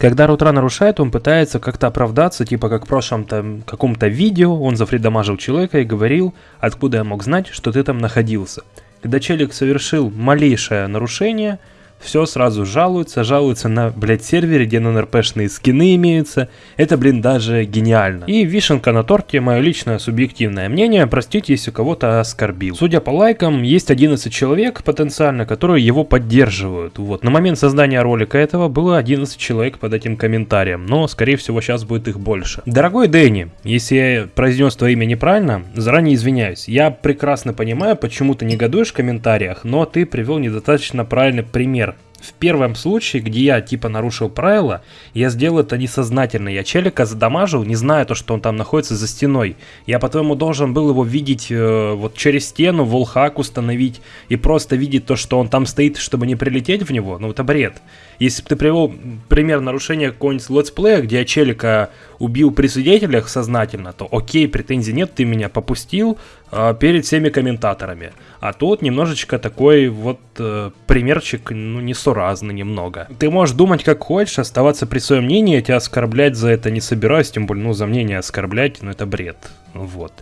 Когда Рутра нарушает, он пытается как-то оправдаться, типа как в прошлом там каком-то видео он зафридамажил человека и говорил, откуда я мог знать, что ты там находился. Когда челик совершил малейшее нарушение, все сразу жалуются, жалуются на, блядь, сервере, где НРПшные скины имеются. Это, блин, даже гениально. И вишенка на торте, мое личное субъективное мнение, простите, если кого-то оскорбил. Судя по лайкам, есть 11 человек потенциально, которые его поддерживают. Вот, на момент создания ролика этого было 11 человек под этим комментарием, но, скорее всего, сейчас будет их больше. Дорогой Дэнни, если я произнес твое имя неправильно, заранее извиняюсь. Я прекрасно понимаю, почему ты негодуешь в комментариях, но ты привел недостаточно правильный пример в первом случае, где я типа нарушил правила, я сделал это несознательно. Я челика задамажил, не зная то, что он там находится за стеной. Я по-твоему должен был его видеть э, вот через стену, волхак установить и просто видеть то, что он там стоит, чтобы не прилететь в него. Ну это бред. Если бы ты привел пример нарушения какого-нибудь летсплея, где я челика убил при свидетелях сознательно, то окей, претензий нет, ты меня попустил э, перед всеми комментаторами. А тут немножечко такой вот э, примерчик, ну, несуразный немного. Ты можешь думать как хочешь, оставаться при своем мнении, я тебя оскорблять за это не собираюсь, тем более, ну, за мнение оскорблять, ну, это бред. Вот.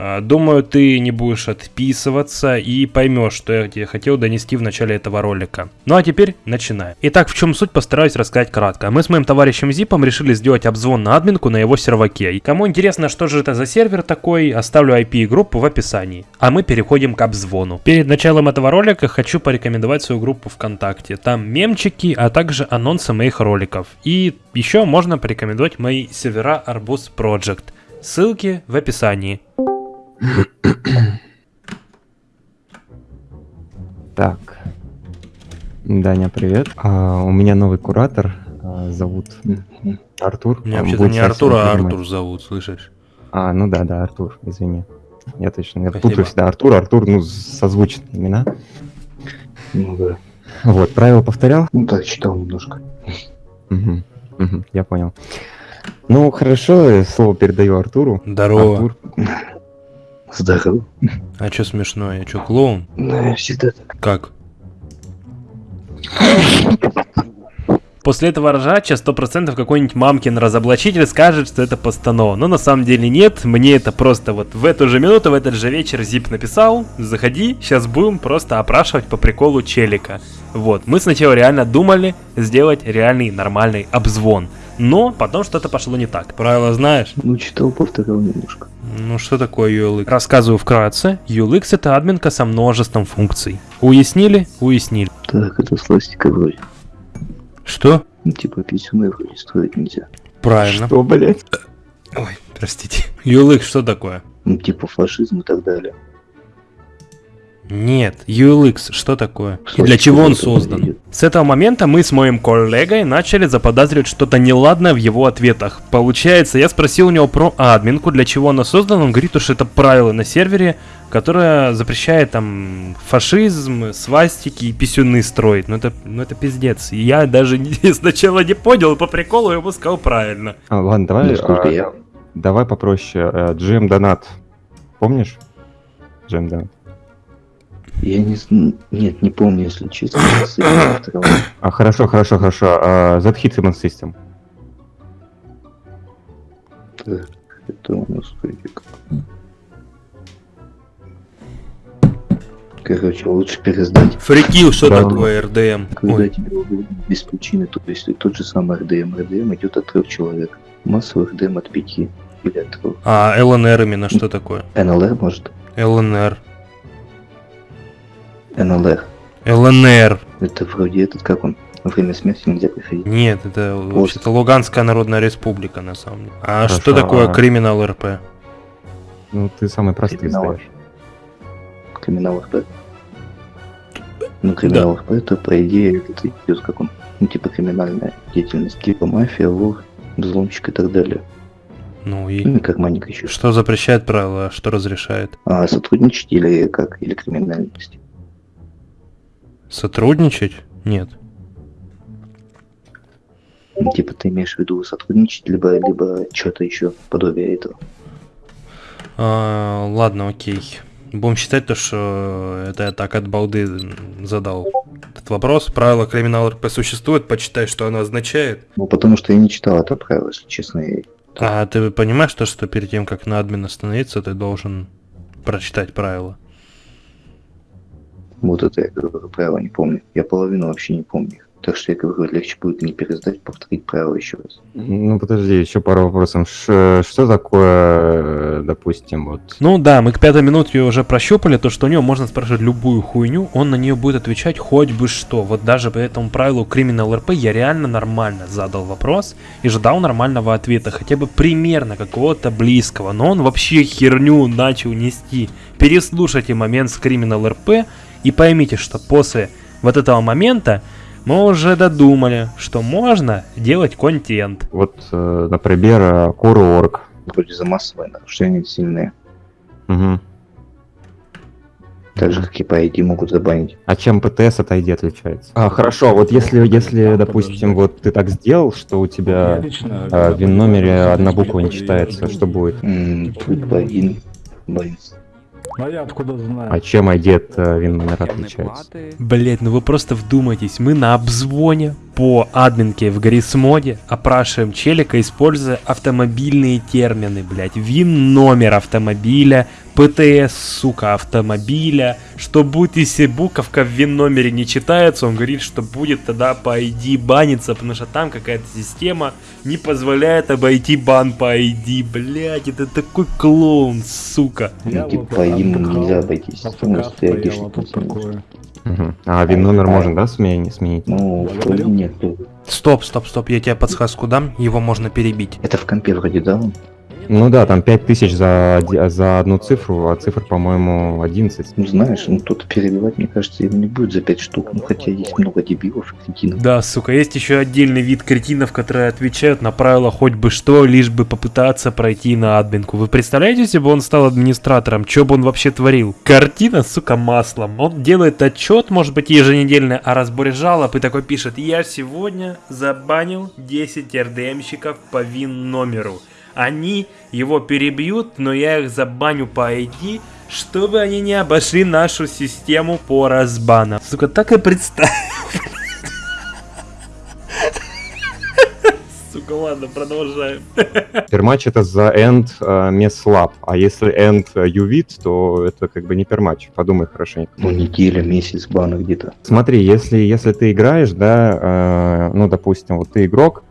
А, думаю, ты не будешь отписываться и поймешь, что я тебе хотел донести в начале этого ролика. Ну а теперь начинаем. Итак, в чем суть, постараюсь рассказать кратко. Мы с моим товарищем Зипом решили сделать обзвон на админку на его серваке. Кому интересно, что же это за сервер такой, оставлю IP и группу в описании. А мы переходим к обзвону. Перед началом этого ролика хочу порекомендовать свою группу ВКонтакте. Там мемчики, а также анонсы моих роликов. И еще можно порекомендовать мои сервера Арбуз Project. Ссылки в описании. Так. Даня, привет. А, у меня новый куратор. А, зовут Артур. Меня вообще-то не Артур, а Артур зовут, слышишь? А, ну да, да, Артур, извини. Я точно, я Спасибо. путаю всегда Артур, Артур, ну, созвучные имена. Ну да. Вот, правила повторял? Ну так, читал немножко. Угу, угу, я понял. Ну, хорошо, слово передаю Артуру. Здорово. Артур. Здорово. А что смешно? Я что, клоун? Ну, я всегда так. Как? После этого ржача 100% какой-нибудь мамкин разоблачитель скажет, что это постанова. Но на самом деле нет, мне это просто вот в эту же минуту, в этот же вечер Зип написал, заходи, сейчас будем просто опрашивать по приколу челика. Вот, мы сначала реально думали сделать реальный нормальный обзвон. Но потом что-то пошло не так. Правила знаешь? Ну, читал, повторял немножко. Ну, что такое ULX? Рассказываю вкратце. ULX это админка со множеством функций. Уяснили? Уяснили. Так, это сластика вроде. Что? Ну, типа писюны вроде строить нельзя. Правильно. Что, блять? Ой, простите. ULX что такое? Ну, типа фашизм и так далее. Нет, ULX, что такое? И для чего он создан? С этого момента мы с моим коллегой начали заподозривать что-то неладное в его ответах. Получается, я спросил у него про админку, для чего она создана, он говорит, что это правило на сервере, которое запрещает там фашизм, свастики и писюны строить. Ну это, ну это пиздец. Я даже не, сначала не понял, по приколу ему сказал правильно. А, ладно, давай, а, я... давай попроще. GM э, Донат, помнишь? GM Донат. Я не Нет, не помню, если честно. а, хорошо, хорошо, хорошо. А, Z-Hit Human System. Так, это у нас фрикик. Короче, лучше пересдать. Фрикил, что да. такое РДМ? Когда Ой. тебе без причины, то есть тот же самый РДМ. РДМ идет от трех человек. Массовый РДМ от пяти или от трех. А ЛНР именно что такое? НЛР может? ЛНР. НЛР. ЛНР. Это вроде этот, как он, время смерти нельзя приходить. Нет, это вообще-то Луганская Народная Республика, на самом деле. А Хорошо, что такое а... криминал РП? Ну, ты самый простой криминал. знаешь. Криминал РП? Ну, криминал да. РП, это, по идее, это идет как он, ну, типа криминальная деятельность, типа мафия, вор, взломщик и так далее. Ну и... Ну, как маник еще. Что запрещает правила, а что разрешает? А, сотрудничать или как, или криминальность. Сотрудничать? Нет. Типа ты имеешь в виду сотрудничать, либо, либо что-то еще подобие этого. А, ладно, окей. Будем считать то, что это я так от балды задал этот вопрос. Правило криминал РП существует, почитай, что оно означает. Ну, потому что я не читал это правило, если честно. Я... А ты понимаешь то, что перед тем, как на админ остановиться, ты должен прочитать правила? Вот это я говорю, правила не помню. Я половину вообще не помню их. Так что я говорю, легче будет не пересдать, повторить правила еще раз. Ну, подожди, еще пару вопросов. Ш- что такое, допустим, вот... Ну да, мы к пятой минуте уже прощупали, то, что у него можно спрашивать любую хуйню, он на нее будет отвечать хоть бы что. Вот даже по этому правилу Criminal RP я реально нормально задал вопрос и ждал нормального ответа, хотя бы примерно какого-то близкого, но он вообще херню начал нести. Переслушайте момент с Criminal RP и поймите, что после вот этого момента мы уже додумали, что можно делать контент. Вот, э, например, э, Core.org. Вроде за массовое нарушение сильные. Мгм. Так же, как и по ID могут забанить. А чем ПТС от ID отличается? А, хорошо, вот если, если, допустим, вот ты так сделал, что у тебя э, в вин-номере одна буква не читается, что будет? Будет один банить. А я откуда знаю? А чем от э, вин-номера отличается? Блять, ну вы просто вдумайтесь, мы на обзвоне по админке в Гаррисмоде опрашиваем челика, используя автомобильные термины, блять, вин номер автомобиля, ПТС, сука, автомобиля, что будет, если буковка в вин номере не читается, он говорит, что будет тогда по ID баниться, потому что там какая-то система не позволяет обойти бан по ID, блять, это такой клоун, сука. Я Ну, типа вот по ID нельзя обойтись. от Ну, КК а. Мгм. А можно, да, сменить? сменить? Ну, вроде нет. Стоп, стоп, стоп, я тебе подсказку дам, его можно перебить. Это в компе вроде дал. Ну да, там 5000 за, за одну цифру, а цифр, по-моему, 11. Ну, знаешь, ну, тут перебивать, мне кажется, его не будет за 5 штук. Ну, хотя есть много дебилов и кретинов. Да, сука, есть еще отдельный вид кретинов, которые отвечают на правила хоть бы что, лишь бы попытаться пройти на админку. Вы представляете, если бы он стал администратором, что бы он вообще творил? Картина, сука, маслом. Он делает отчет, может быть, еженедельный о разборе жалоб и такой пишет, я сегодня забанил 10 РДМщиков по вин номеру. Они его перебьют, но я их забаню по ID, чтобы они не обошли нашу систему по разбанам. Сука, так и представь. Сука, ладно, продолжаем. Перматч это за end э, меслап, а если end э, ювит, то это как бы не перматч. Подумай хорошенько. Ну, неделя, месяц бана где-то. Смотри, если, если ты играешь, да, э, ну, допустим, вот ты игрок,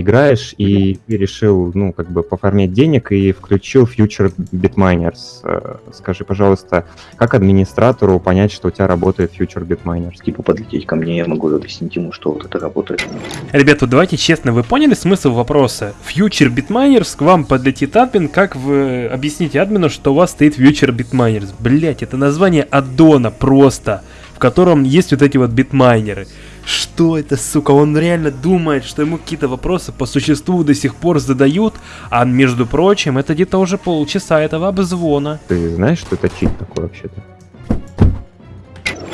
играешь и ты решил, ну, как бы пофармить денег и включил Future Bitminers. Э, Скажи, пожалуйста, как администратору понять, что у тебя работает Future Bitminers? Типа подлететь ко мне, я могу объяснить ему, что вот это работает. Ребята, давайте честно, вы поняли смысл вопроса? Future Bitminers к вам подлетит админ, как вы объясните админу, что у вас стоит Future Bitminers? Блять, это название аддона просто, в котором есть вот эти вот битмайнеры. Что это, сука? Он реально думает, что ему какие-то вопросы по существу до сих пор задают, а между прочим, это где-то уже полчаса этого обзвона. Ты знаешь, что это чит такой вообще-то?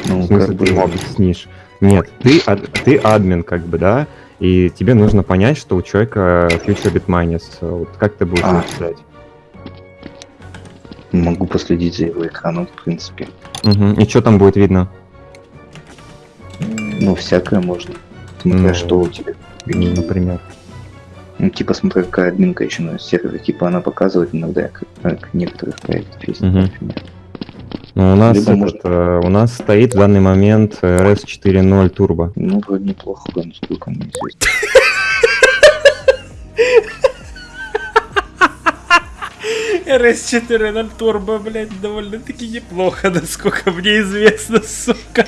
Ну, В смысле, как ты ему объяснишь? Нет, ты, ад- ты админ, как бы, да? И тебе нужно понять, что у человека Future Bitminers. Вот как ты будешь А. это могу последить за его экраном, в принципе. Мгм. И что там будет видно? Ну, всякое можно. Смотря Ну, что у тебя. М, Например. Ну, типа, смотря какая админка еще на сервере. Типа, она показывает иногда, как, как некоторых проектов есть, например. Ну, у нас, Либо этот, можно- э, у нас стоит в данный момент RS 4.0 Turbo. Ну, вроде неплохо, насколько мне известно. RS4.0 Turbo, блядь, довольно-таки неплохо, насколько мне известно, сука.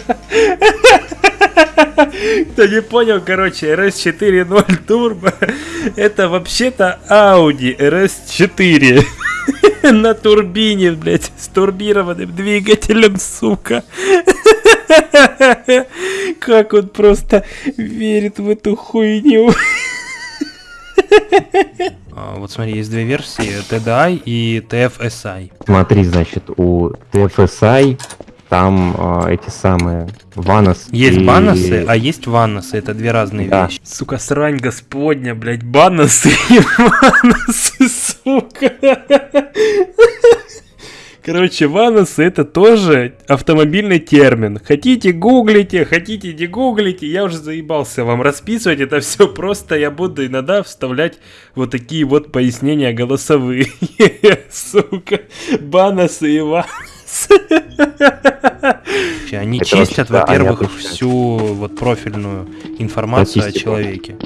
Кто не понял, короче, RS4.0 Turbo это вообще-то Audi RS4 на турбине, блядь, с турбированным двигателем, сука. Как он просто верит в эту хуйню. А, Вот смотри, есть две версии, TDI и TFSI. Смотри, значит, у TFSI там э, эти самые ванос Есть и- баносы, а есть ванносы, это две разные Да. вещи. Сука, срань господня, блядь, баносы и ванносы, сука. Короче, ваносы это тоже автомобильный термин. Хотите гуглите, хотите не гуглите. Я уже заебался вам расписывать это все. Просто я буду иногда вставлять вот такие вот пояснения голосовые. Сука. Баносы и ваносы. Они Это чистят, во-первых, чистят. всю вот профильную информацию о человеке.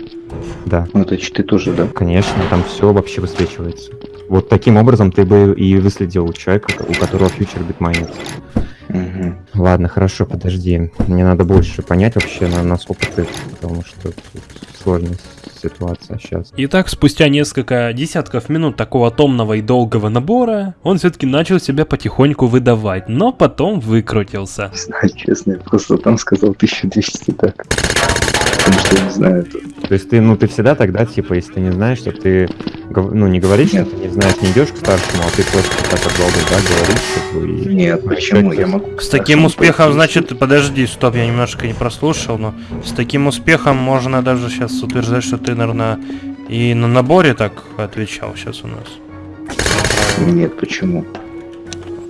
Да, Ну, это читы тоже, да. конечно, там все вообще высвечивается. Вот таким образом ты бы и выследил человека, у которого фьючер битмайнер. Мгм. Ладно, хорошо, подожди. Мне надо больше понять вообще, на, насколько ты, потому что тут сложная ситуация сейчас. Итак, спустя несколько десятков минут такого томного и долгого набора, он все-таки начал себя потихоньку выдавать, но потом выкрутился. Не знаю, честно, я просто там сказал 1200 так. Потому что я не знаю это. То есть ты, ну, ты всегда тогда, типа, если ты не знаешь, что ты, ну, не говоришь, Нет. что ты не знаешь, не идешь к старшему, а ты просто так как долго, да, говоришь, как бы, и... Нет, почему? Я могу... С таким успехом, пойти. значит, подожди, стоп, я немножко не прослушал, но с таким успехом можно даже сейчас утверждать, что ты, наверное, и на наборе так отвечал сейчас у нас. Нет, почему?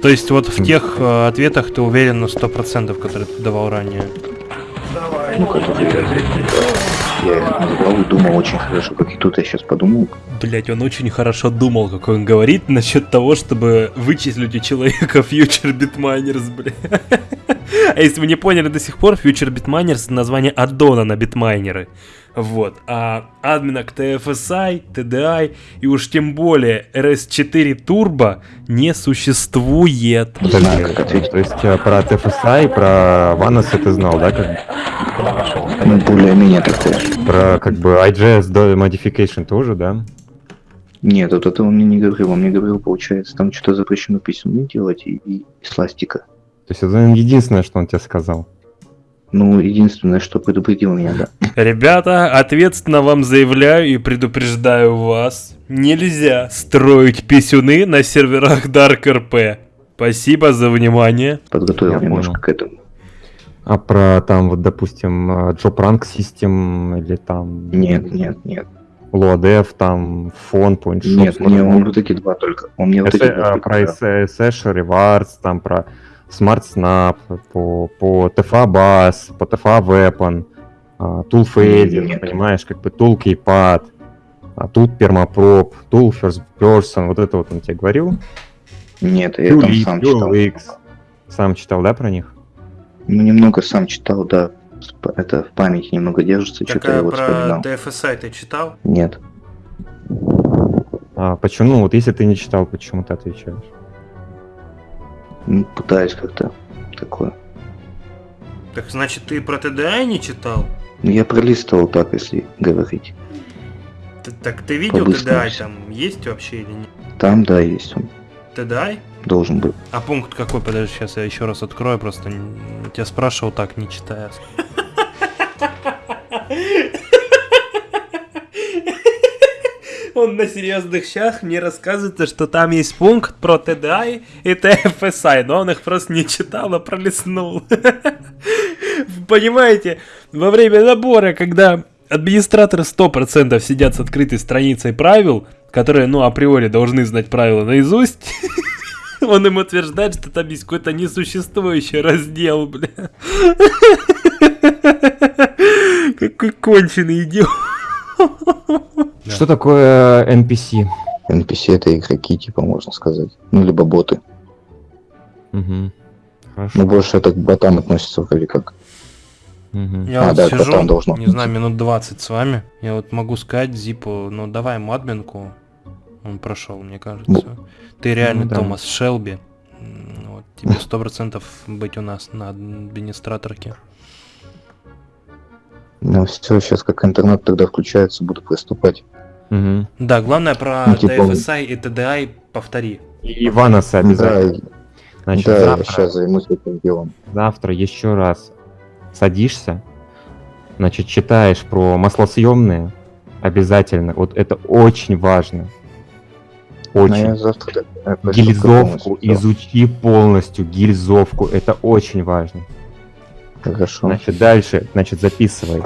То есть вот в тех э, ответах ты уверен на 100%, которые ты давал ранее. Ну, который я, назвал и думал очень хорошо, как и тут я сейчас подумал. Блять, он очень хорошо думал, как он говорит, насчет того, чтобы вычислить у человека Future Bitminers, бля. А если вы не поняли до сих пор, Future Bitminers это название аддона на битмайнеры. Вот. А админок TFSI, TDI и уж тем более RS4 Turbo не существует. Не знаю, как ответить. То есть э, про TFSI, про Ваноса ты знал, да, как, Ну, более-менее такое. про, как бы, IGS до modification тоже, да? Нет, вот это он мне не говорил. Он мне говорил, получается, там что-то запрещено письмами делать и, и из пластика. То есть это единственное, что он тебе сказал. Ну, единственное, что предупредил меня, да. Ребята, ответственно вам заявляю и предупреждаю вас, нельзя строить писюны на серверах Dark RP. Спасибо за внимание. Подготовил Я немножко понял. к этому. А про там, вот, допустим, э, Job Rank System или там... Нет, нет, нет. Loadev, там, фон, shop, Нет, не, он вот эти два только. Он мне вот эти два а, про. Sash Rewards, там про Smart Snap, по, по TFA Bass, по TFA Weapon, а, Tool Fader, Нет. понимаешь, как бы Tool Keypad, а тут Permaprop, Tool First Person, вот это вот он тебе говорил? Нет, я там Fuel сам X, читал. X. Сам читал, да, про них? Ну, немного сам читал, да. Это в памяти немного держится, что-то я вот вспоминал. TFSI ты читал? Нет. А почему? Ну, вот если ты не читал, почему ты отвечаешь? Ну, пытаюсь как-то такое. Так значит ты про TDI не читал? Ну, я пролистывал так, если говорить. так ты видел всё. там есть вообще или нет? Там, да, есть он. TDI? Должен был. А пункт какой? Подожди, сейчас я еще раз открою, просто тебя спрашивал так, не читая. Он на серьезных щах мне рассказывает, что там есть пункт про TDI и TFSI, но он их просто не читал, а пролистнул. Понимаете, во время набора, когда администраторы 100% сидят с открытой страницей правил, которые, ну, априори должны знать правила наизусть, он им утверждает, что там есть какой-то несуществующий раздел, бля. Какой конченый идиот. Что такое NPC? NPC это игроки, типа, можно сказать. Ну, либо боты. Мгм. Хорошо. Ну, больше это к ботам относится вроде как. Мгм. Я А, вот да, сижу, должно не знаю, минут 20 с вами. Я вот могу сказать Зипу, ну давай ему админку. Он прошел, мне кажется. Ну. Ты реальный Ну да. Томас Шелби. Вот, тебе сто процентов быть у нас на администраторке. Ну, все, сейчас как интернет тогда включается, буду приступать. Мгм. Да, главное про Ну, типа- TFSI и TDI повтори. И Иванаса обязательно. Да, Значит, да, я завтра, сейчас займусь этим делом. завтра еще раз садишься, значит, читаешь про маслосъемные обязательно. Вот это очень важно. Но Очень. я завтра Гильзовку полностью, изучи полностью, гильзовку, это очень важно. Хорошо. Значит, дальше, значит, записывай.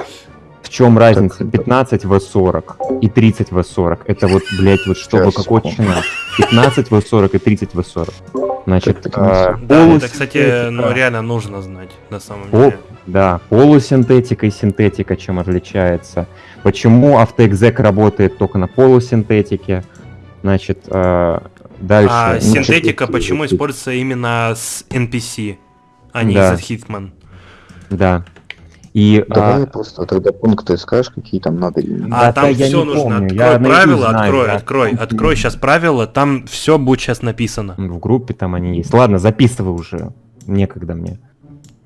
В чем разница Так, 15 В40 и 30 В40? Это вот, блядь, вот чтобы Сейчас, какой секунду. чина. 15 В40 и 30 В40. Значит, Так, так, э, Да, это, кстати, ну реально нужно знать, на самом О, деле. да, полусинтетика и синтетика чем отличается. Почему автоэкзек работает только на полусинтетике? Значит, э, дальше. А синтетика почему используется именно с NPC, а не Да. из Hitman? Да. И Давай а, просто тогда пункты скажешь, какие там надо. А Да, там да, я все не нужно. помню, Открой я правила, знаю, открой, я открой, открой сейчас правила, там все будет сейчас написано. в группе там они есть. Ладно, записывай уже. Некогда мне.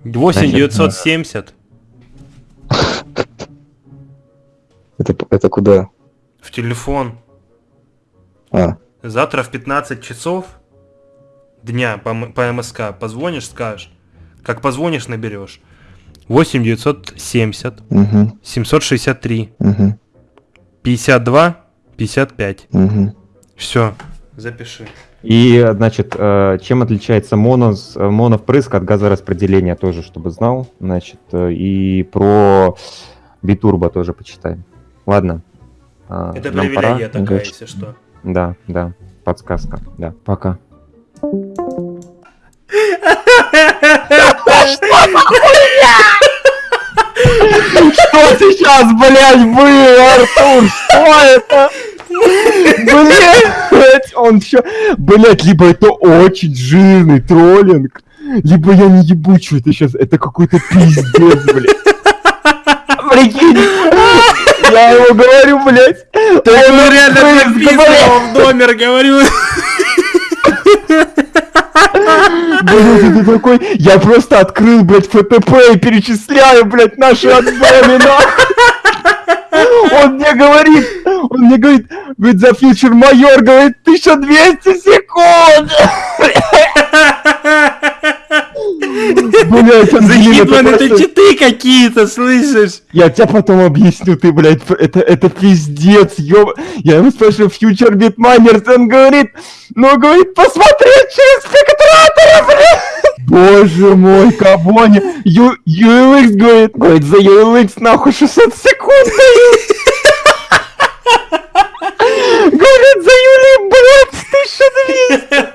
8970 Это, это куда? в телефон. А, Завтра в 15 часов дня по, по МСК позвонишь, скажешь. Как позвонишь, наберешь. 8970 угу, 763 угу, 52 55. угу. Все, запиши. И, значит, э, чем отличается монос, э, моновпрыск от газораспределения тоже, чтобы знал. Значит, э, и про битурбо тоже почитаем. Ладно. А, Это нам привилегия пора. такая, Удачи. если что. Да, да, подсказка. Да, пока. Что сейчас, блядь, было, Артур? Что это? Блять, он все... Блять, либо это очень жирный троллинг, либо я не ебу, что это сейчас. Это какой-то пиздец, блядь. Прикинь, я ему говорю, блядь. Он ну реально написано в номер, говорю. Блядь, это такой... Я просто открыл, блядь, ФТП и перечисляю, блядь, наши нахуй. Он мне говорит, он мне говорит, говорит, за фьючер майор, говорит, 1200 секунд. Блядь, За Ангелина, Хитман ты это просто- читы какие-то, слышишь? Я тебе потом объясню, ты, блядь, это, это пиздец, ёб... Я ему спрашиваю, фьючер битмайнерс, он говорит, ну, говорит, посмотреть через спектратора, блядь. Боже мой, кого. Ю, ULX, говорит, говорит, за ULX нахуй 600 секунд дают. Говорит, за Юли, блядь, 1200.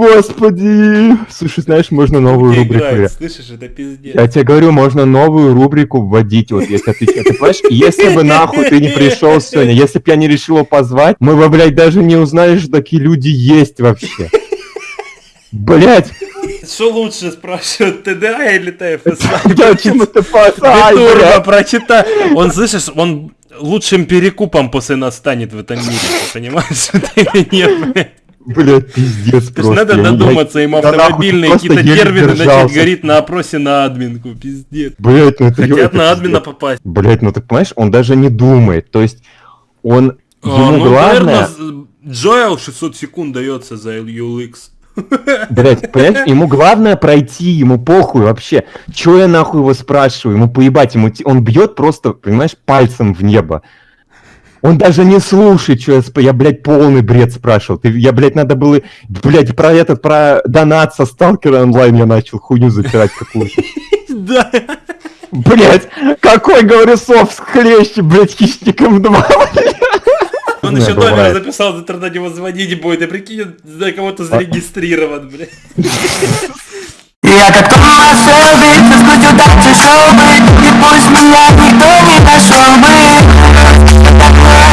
Господи. Слушай, знаешь, можно новую Где рубрику. играет, слышишь, это пиздец. Я тебе говорю, можно новую рубрику вводить, вот если ты, ты понимаешь, если бы нахуй ты не пришел сегодня, если бы я не решил его позвать, мы бы, блядь, даже не узнали, что такие люди есть вообще. Блять, Что лучше, спрашивают, ТДА или ТФС? я чему-то пасай, Битурбо, блядь. прочитай. Он, слышишь, он лучшим перекупом после нас станет в этом мире, ты понимаешь, это или нет, блядь? Блядь, пиздец То просто. надо додуматься нахуй, автомобильные какие-то термины начать говорить на опросе на админку, пиздец. Блять, ну это... Хотят на админа попасть. Блять, ну ты понимаешь, он даже не думает, то есть он... А, Ему ну, главное... Джоэл 600 секунд дается за ULX. Блять, понимаешь, ему главное пройти, ему похуй вообще. Чё я нахуй его спрашиваю? Ему поебать, ему он бьет просто, понимаешь, пальцем в небо. Он даже не слушает, что я, сп- я, блядь, полный бред спрашивал. Ты, я, блядь, надо было, блядь, про этот, про донат со сталкера онлайн я начал хуйню запирать какую-то. Да. Блядь, какой, говорю, софт хлеще, блядь, хищником 2. Он Не, еще номер записал, завтра на него звонить будет, и прикинь, за кого-то зарегистрирован, блядь. Я как Томас Шелби, физкультурдача шоу быть И пусть меня никто не нашел бы that